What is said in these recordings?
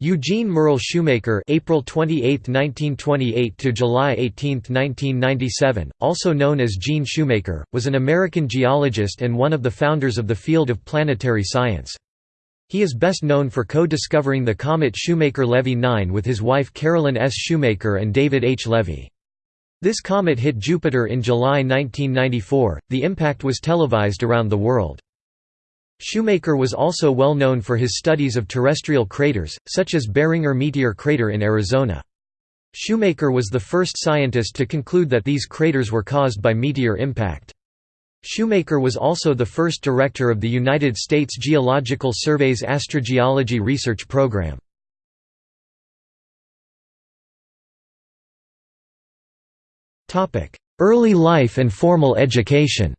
Eugene Merle Shoemaker April 28, 1928 to July 18, 1997, also known as Gene Shoemaker, was an American geologist and one of the founders of the field of planetary science. He is best known for co-discovering the comet Shoemaker-Levy 9 with his wife Carolyn S. Shoemaker and David H. Levy. This comet hit Jupiter in July 1994. The impact was televised around the world. Shoemaker was also well known for his studies of terrestrial craters, such as Barringer Meteor Crater in Arizona. Shoemaker was the first scientist to conclude that these craters were caused by meteor impact. Shoemaker was also the first director of the United States Geological Survey's astrogeology research program. Early life and formal education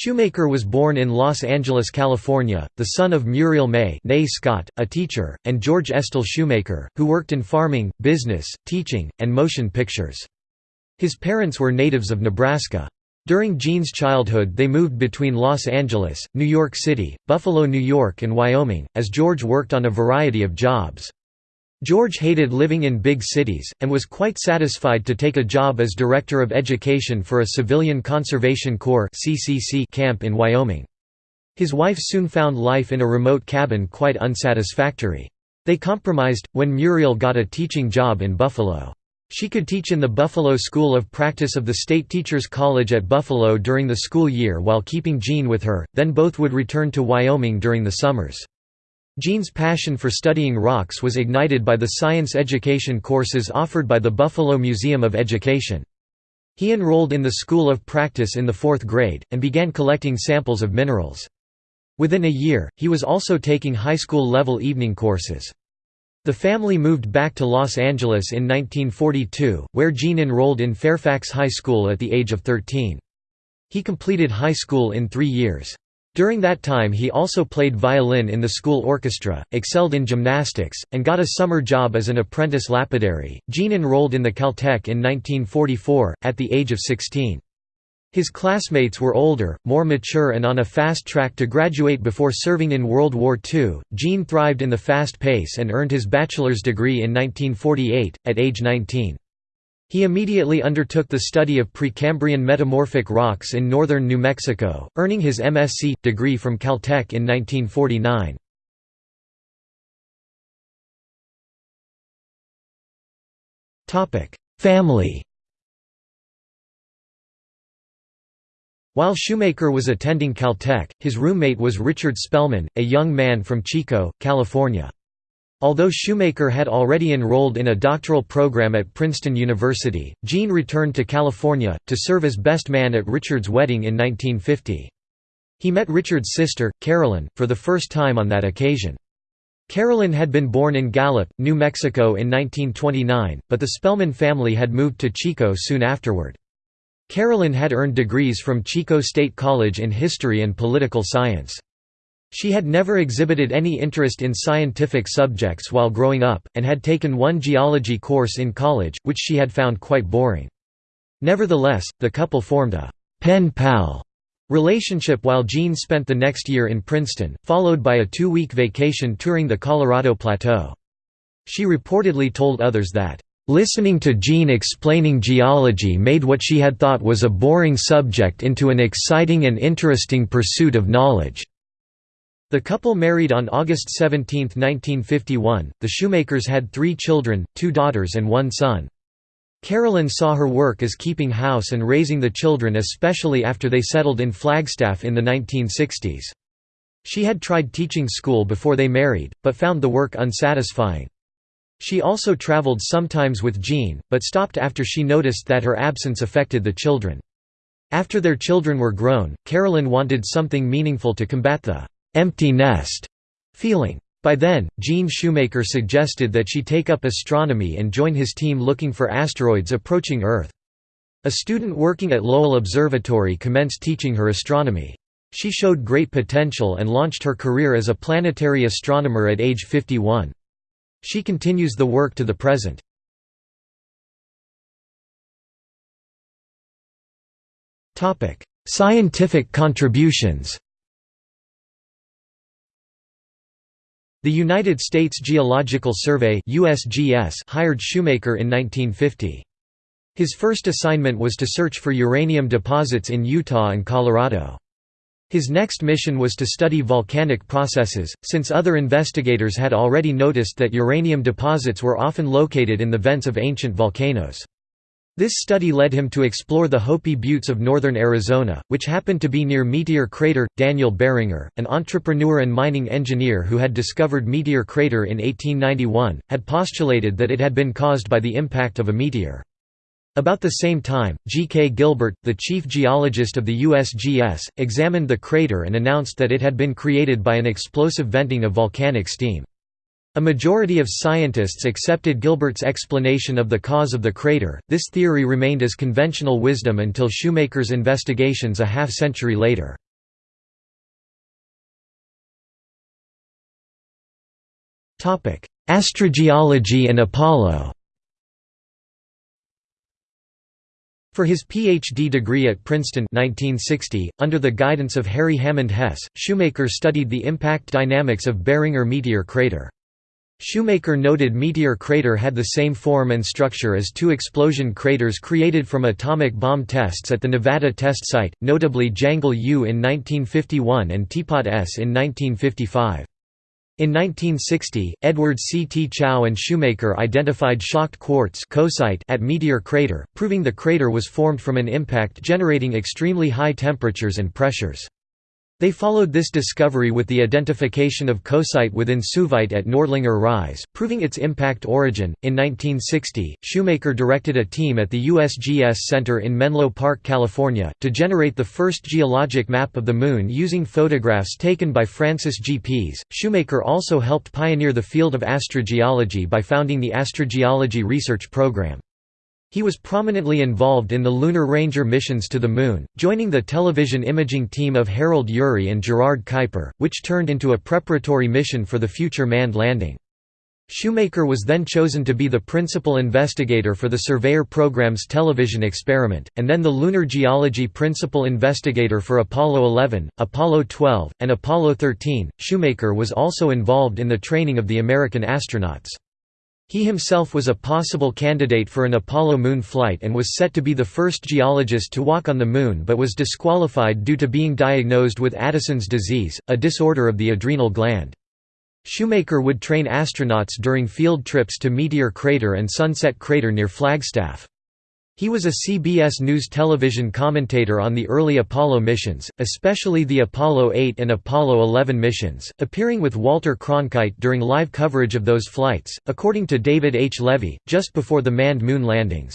Shoemaker was born in Los Angeles, California, the son of Muriel May Scott, a teacher, and George Estell Shoemaker, who worked in farming, business, teaching, and motion pictures. His parents were natives of Nebraska. During Gene's childhood they moved between Los Angeles, New York City, Buffalo, New York and Wyoming, as George worked on a variety of jobs. George hated living in big cities, and was quite satisfied to take a job as Director of Education for a Civilian Conservation Corps camp in Wyoming. His wife soon found life in a remote cabin quite unsatisfactory. They compromised, when Muriel got a teaching job in Buffalo. She could teach in the Buffalo School of Practice of the State Teachers College at Buffalo during the school year while keeping Gene with her, then both would return to Wyoming during the summers. Gene's passion for studying rocks was ignited by the science education courses offered by the Buffalo Museum of Education. He enrolled in the School of Practice in the fourth grade, and began collecting samples of minerals. Within a year, he was also taking high school level evening courses. The family moved back to Los Angeles in 1942, where Gene enrolled in Fairfax High School at the age of 13. He completed high school in three years. During that time he also played violin in the school orchestra, excelled in gymnastics, and got a summer job as an apprentice lapidary. Gene enrolled in the Caltech in 1944, at the age of 16. His classmates were older, more mature and on a fast track to graduate before serving in World War II. Gene thrived in the fast pace and earned his bachelor's degree in 1948, at age 19. He immediately undertook the study of Precambrian metamorphic rocks in northern New Mexico, earning his MSc. degree from Caltech in 1949. Family While Shoemaker was attending Caltech, his roommate was Richard Spellman, a young man from Chico, California. Although Shoemaker had already enrolled in a doctoral program at Princeton University, Gene returned to California, to serve as best man at Richard's wedding in 1950. He met Richard's sister, Carolyn, for the first time on that occasion. Carolyn had been born in Gallup, New Mexico in 1929, but the Spellman family had moved to Chico soon afterward. Carolyn had earned degrees from Chico State College in history and political science. She had never exhibited any interest in scientific subjects while growing up, and had taken one geology course in college, which she had found quite boring. Nevertheless, the couple formed a pen pal relationship while Gene spent the next year in Princeton, followed by a two-week vacation touring the Colorado Plateau. She reportedly told others that, "...listening to Gene explaining geology made what she had thought was a boring subject into an exciting and interesting pursuit of knowledge." The couple married on August 17, 1951. The Shoemakers had three children, two daughters and one son. Carolyn saw her work as keeping house and raising the children especially after they settled in Flagstaff in the 1960s. She had tried teaching school before they married, but found the work unsatisfying. She also traveled sometimes with Gene, but stopped after she noticed that her absence affected the children. After their children were grown, Carolyn wanted something meaningful to combat the empty nest feeling. By then, Gene Shoemaker suggested that she take up astronomy and join his team looking for asteroids approaching Earth. A student working at Lowell Observatory commenced teaching her astronomy. She showed great potential and launched her career as a planetary astronomer at age 51. She continues the work to the present. Scientific contributions The United States Geological Survey USGS hired Shoemaker in 1950. His first assignment was to search for uranium deposits in Utah and Colorado. His next mission was to study volcanic processes, since other investigators had already noticed that uranium deposits were often located in the vents of ancient volcanoes. This study led him to explore the Hopi Buttes of northern Arizona, which happened to be near Meteor Crater. Daniel Barringer, an entrepreneur and mining engineer who had discovered Meteor Crater in 1891, had postulated that it had been caused by the impact of a meteor. About the same time, G. K. Gilbert, the chief geologist of the USGS, examined the crater and announced that it had been created by an explosive venting of volcanic steam. A majority of scientists accepted Gilbert's explanation of the cause of the crater. This theory remained as conventional wisdom until Shoemaker's investigations a half century later. Topic: Astrogeology and Apollo For his Ph.D. degree at Princeton 1960, under the guidance of Harry Hammond Hess, Shoemaker studied the impact dynamics of Barringer meteor crater. Shoemaker noted Meteor Crater had the same form and structure as two explosion craters created from atomic bomb tests at the Nevada test site, notably Jangle U in 1951 and Teapot Ess in 1955. In 1960, Edward C. T. Chao and Shoemaker identified shocked quartz at Meteor Crater, proving the crater was formed from an impact generating extremely high temperatures and pressures. They followed this discovery with the identification of coesite within suevite at Nördlinger Ries, proving its impact origin. In 1960, Shoemaker directed a team at the USGS Center in Menlo Park, California, to generate the first geologic map of the Moon using photographs taken by Francis G. Pease. Shoemaker also helped pioneer the field of astrogeology by founding the Astrogeology Research Program. He was prominently involved in the Lunar Ranger missions to the Moon, joining the television imaging team of Harold Urey and Gerard Kuiper, which turned into a preparatory mission for the future manned landing. Shoemaker was then chosen to be the principal investigator for the Surveyor program's television experiment, and then the Lunar Geology principal investigator for Apollo 11, Apollo 12, and Apollo 13. Shoemaker was also involved in the training of the American astronauts. He himself was a possible candidate for an Apollo moon flight and was set to be the first geologist to walk on the Moon but was disqualified due to being diagnosed with Addison's disease, a disorder of the adrenal gland. Shoemaker would train astronauts during field trips to Meteor Crater and Sunset Crater near Flagstaff. He was a CBS News television commentator on the early Apollo missions, especially the Apollo 8 and Apollo 11 missions, appearing with Walter Cronkite during live coverage of those flights, according to David H. Levy, just before the manned moon landings.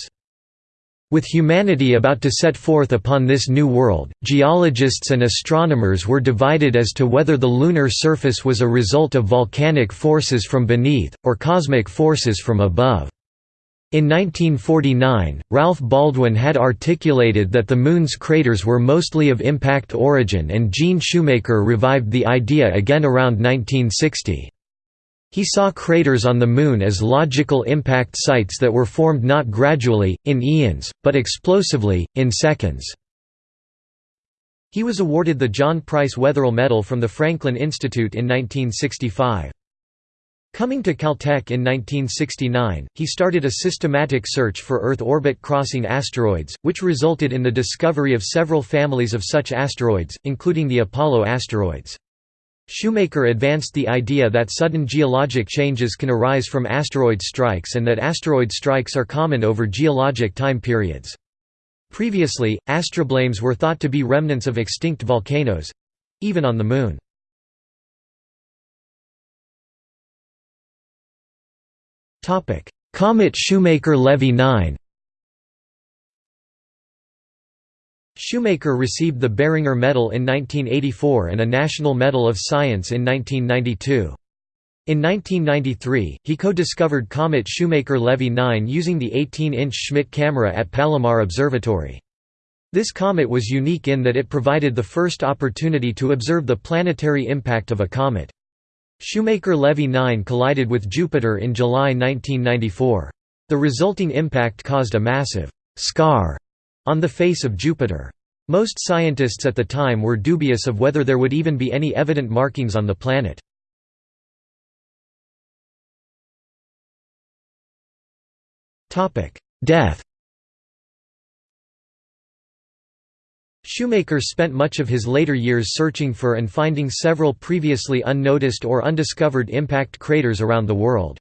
With humanity about to set forth upon this new world, geologists and astronomers were divided as to whether the lunar surface was a result of volcanic forces from beneath, or cosmic forces from above. In 1949, Ralph Baldwin had articulated that the Moon's craters were mostly of impact origin and Gene Shoemaker revived the idea again around 1960. He saw craters on the Moon as logical impact sites that were formed not gradually, in eons, but explosively, in seconds. He was awarded the John Price Wetherill Medal from the Franklin Institute in 1965. Coming to Caltech in 1969, he started a systematic search for Earth orbit-crossing asteroids, which resulted in the discovery of several families of such asteroids, including the Apollo asteroids. Shoemaker advanced the idea that sudden geologic changes can arise from asteroid strikes and that asteroid strikes are common over geologic time periods. Previously, astroblemes were thought to be remnants of extinct volcanoes—even on the Moon. Topic: Comet Shoemaker-Levy 9. Shoemaker received the Barringer Medal in 1984 and a National Medal of Science in 1992. In 1993, he co-discovered Comet Shoemaker-Levy 9 using the 18-inch Schmidt camera at Palomar Observatory. This comet was unique in that it provided the first opportunity to observe the planetary impact of a comet. Shoemaker-Levy 9 collided with Jupiter in July 1994. The resulting impact caused a massive «scar» on the face of Jupiter. Most scientists at the time were dubious of whether there would even be any evident markings on the planet. Death Shoemaker spent much of his later years searching for and finding several previously unnoticed or undiscovered impact craters around the world.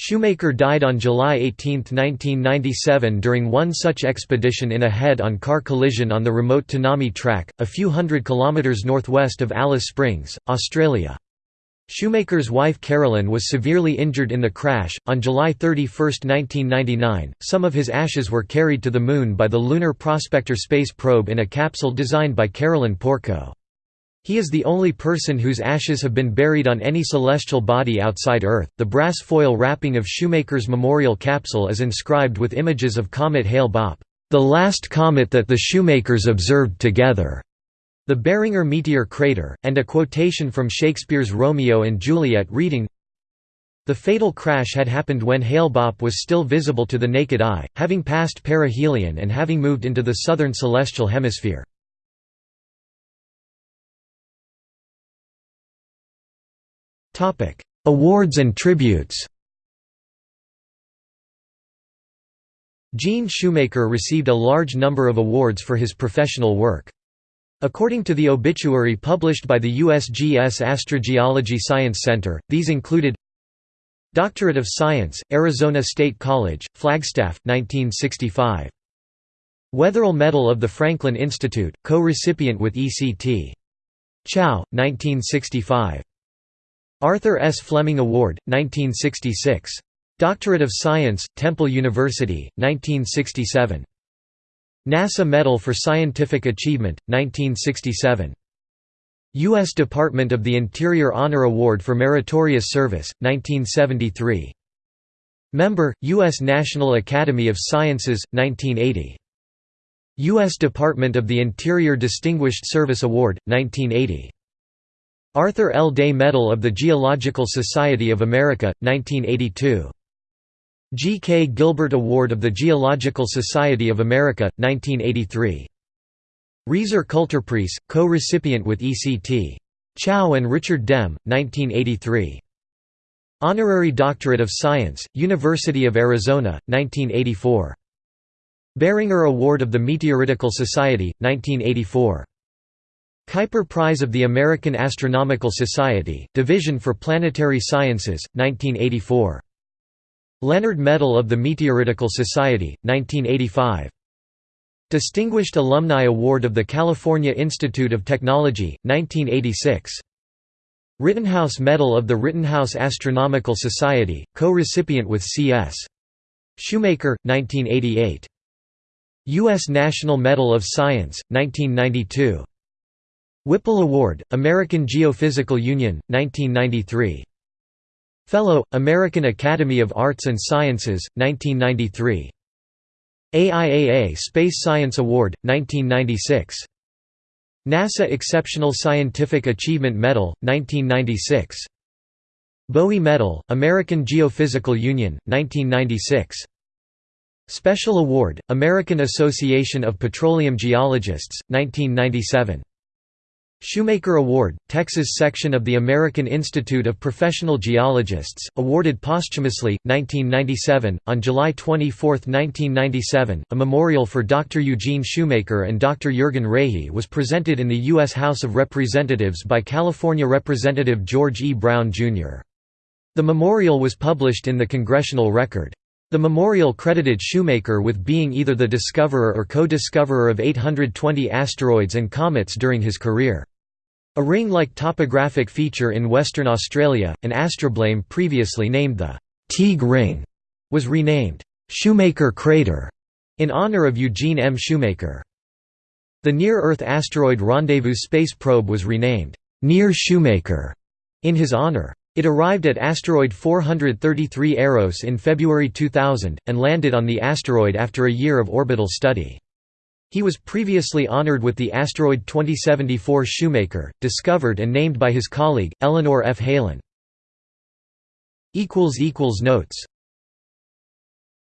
Shoemaker died on July 18, 1997 during one such expedition in a head-on car collision on the remote Tanami Track, a few hundred kilometres northwest of Alice Springs, Australia. Shoemaker's wife Carolyn was severely injured in the crash. On July 31, 1999, some of his ashes were carried to the Moon by the Lunar Prospector space probe in a capsule designed by Carolyn Porco. He is the only person whose ashes have been buried on any celestial body outside Earth. The brass foil wrapping of Shoemaker's memorial capsule is inscribed with images of comet Hale-Bopp, the last comet that the Shoemakers observed together. The Barringer meteor crater, and a quotation from Shakespeare's Romeo and Juliet reading, The fatal crash had happened when Hale-Bopp was still visible to the naked eye, having passed perihelion and having moved into the southern celestial hemisphere. Awards and tributes Gene Shoemaker received a large number of awards for his professional work. According to the obituary published by the USGS Astrogeology Science Center, these included Doctorate of Science, Arizona State College, Flagstaff, 1965. Wetherill Medal of the Franklin Institute, co-recipient with ECT. Chao, 1965. Arthur S. Fleming Award, 1966. Doctorate of Science, Temple University, 1967. NASA Medal for Scientific Achievement, 1967. U.S. Department of the Interior Honor Award for Meritorious Service, 1973. Member, U.S. National Academy of Sciences, 1980. U.S. Department of the Interior Distinguished Service Award, 1980. Arthur L. Day Medal of the Geological Society of America, 1982. G. K. Gilbert Award of the Geological Society of America, 1983. Rieser Kulturpreis, co-recipient with E.C.T. Chao and Richard Dehm, 1983. Honorary Doctorate of Science, University of Arizona, 1984. Barringer Award of the Meteoritical Society, 1984. Kuiper Prize of the American Astronomical Society, Division for Planetary Sciences, 1984. Leonard Medal of the Meteoritical Society, 1985. Distinguished Alumni Award of the California Institute of Technology, 1986. Rittenhouse Medal of the Rittenhouse Astronomical Society, co-recipient with C.S. Shoemaker, 1988. U.S. National Medal of Science, 1992. Whipple Award, American Geophysical Union, 1993. Fellow, American Academy of Arts and Sciences, 1993. AIAA Space Science Award, 1996. NASA Exceptional Scientific Achievement Medal, 1996. Bowie Medal, American Geophysical Union, 1996. Special Award, American Association of Petroleum Geologists, 1997. Shoemaker Award, Texas section of the American Institute of Professional Geologists, awarded posthumously, 1997. On July 24, 1997, a memorial for Dr. Eugene Shoemaker and Dr. Jürgen Rahe was presented in the U.S. House of Representatives by California Representative George E. Brown, Jr. The memorial was published in the Congressional Record. The memorial credited Shoemaker with being either the discoverer or co-discoverer of 820 asteroids and comets during his career. A ring-like topographic feature in Western Australia, an astrobleme previously named the Teague Ring, was renamed Shoemaker Crater in honour of Eugene M. Shoemaker. The Near-Earth Asteroid Rendezvous space probe was renamed Near Shoemaker in his honour. It arrived at asteroid 433 Eros in February 2000, and landed on the asteroid after a year of orbital study. He was previously honored with the asteroid 2074 Shoemaker, discovered and named by his colleague, Eleanor F. Helin. Notes